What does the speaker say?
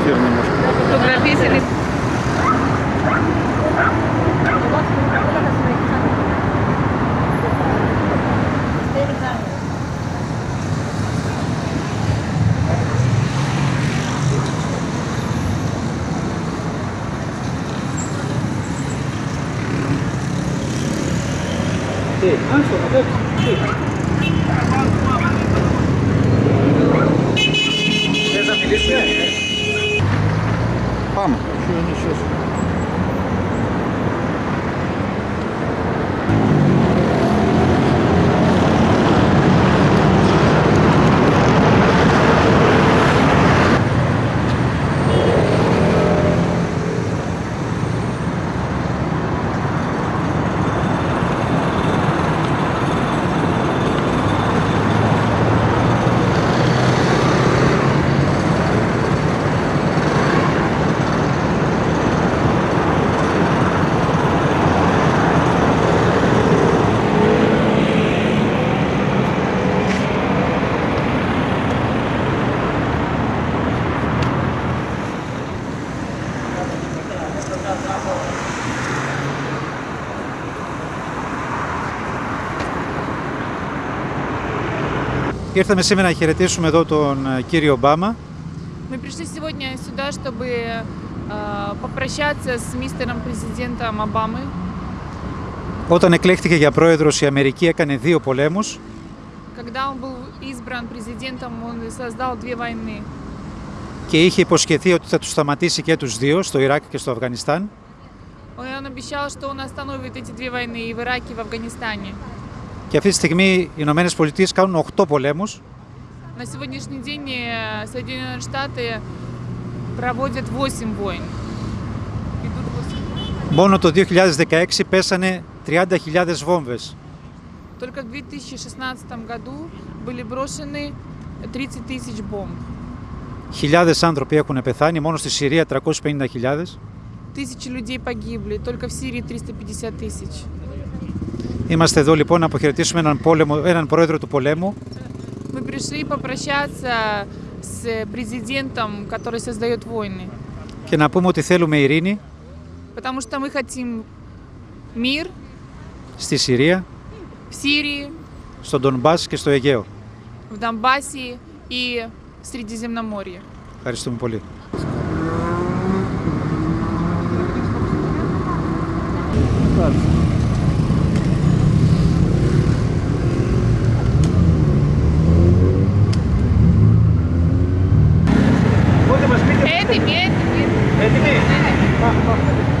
прямой эфир немножко. вам. Что они сейчас Ήρθαμε σήμερα να χαιρετήσουμε εδώ τον ε, κύριο Ομπάμα. Мы пришли сегодня сюда, чтобы э, попрощаться с мистером президентом Обамы. Όταν εκλέχθηκε για πρόεδρος η Αμερική έκανε δύο πολέμους. Когда он был избран президентом, он создал две войны. και είχε υποσχεθεί ότι θα τους σταματήσει και τους δύο, στο Ιράκ και στο Αφγανιστάν. Он обещал, что он остановит эти две войны и в Ираке, и в Афганистане. Και αυτή τη στιγμή οι Ηνωμένε Πολιτείε κάνουν 8 πολέμους На сегодняшний день э, Соединенные Штаты проводят 8 войн. Идут 8 Μόνο το 2016 πέσανε 30.000 βόμβες. Только в 2016 году были брошены 30 тысяч бомб. Χιλιάδες άνθρωποι έχουν πεθάνει, μόνο στη Συρία 350.000. Тысячи людей погибли, только в Сирии 350 тысяч. Είμαστε εδώ λοιπόν να αποχαιρετήσουμε έναν, πόλεμο, έναν πρόεδρο του πολέμου Мы пришли попрощаться с президентом, который создает войны. και να πούμε ότι θέλουμε ειρήνη Потому что мы хотим мир στη Συρία, в Сирии, στον Ντονμπάς και στο Αιγαίο. в Донбассе и в Средиземноморье. Ευχαριστούμε πολύ. 对对，对对。